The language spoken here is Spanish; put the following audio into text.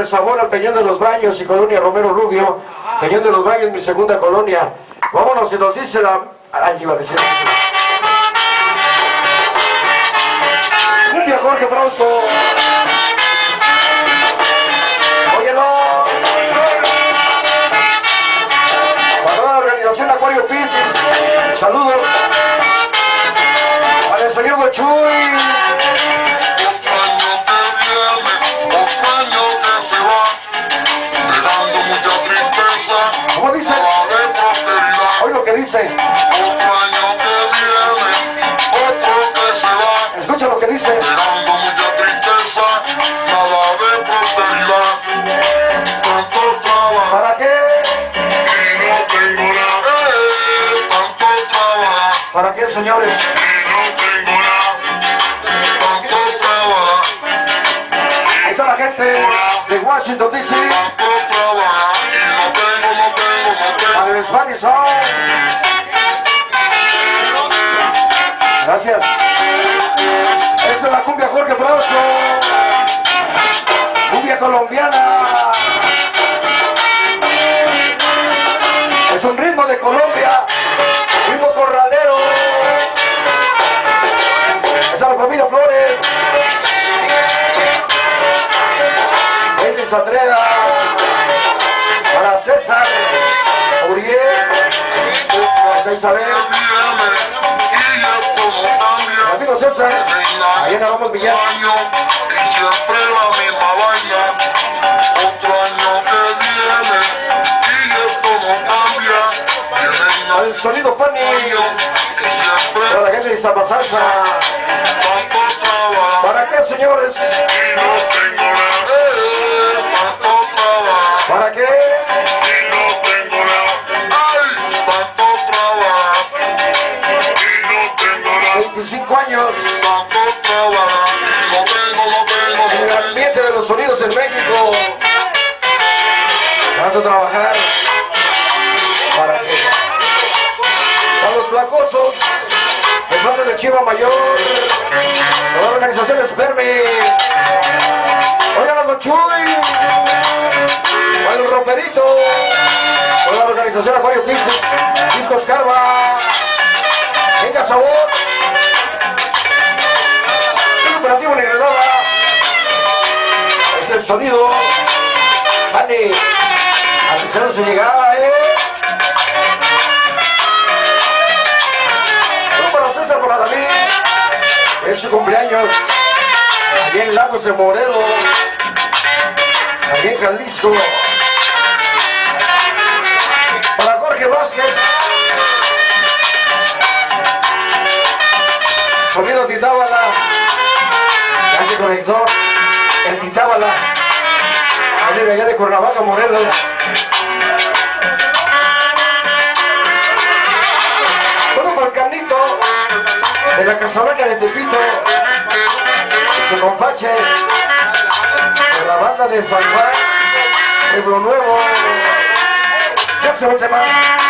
el sabor Peñón de los Baños y Colonia Romero Rubio. Peñón de los Baños, mi segunda colonia. Vámonos, si nos dice la... Ay, iba a decir... Cumbia Jorge Frausto. Escucha lo que dice. ¿Para qué? ¿Para qué, señores? la gente de Washington, D.C. Gracias. Esta es la cumbia Jorge Frausto. Cumbia colombiana. Es un ritmo de Colombia. Ritmo corralero. Es la familia Flores. Elvis Satreda. Para César. Uriel. Para Isabel. Amigo César. Ahí Vamos la sonido funny. año y siempre Para la gente de Salsa. ¿Para qué, señores? Años en el ambiente de los sonidos en México. Tanto trabajar. ¿Para qué? Para los placosos. De parte de Chiva Mayor. Toda la organización Esperme. Oigan los Chuy. Para el Roperito. La organización Acuario Pisces. Discos Carva. Sonido. Vale. Atención su llegada, eh. Bueno, para César, para David. Es su cumpleaños. Allí en Lagos de Morelo. Allí en Jalisco. Para Jorge Vázquez. Sonido Titábala. Ya se conectó el Titábala. Viene de allá de Cuernavaca, Morelos. Bueno, Carnito, de la Casablanca de Tepito, su compache, de la banda de San Juan, Pueblo Nuevo. Ya se va el tema.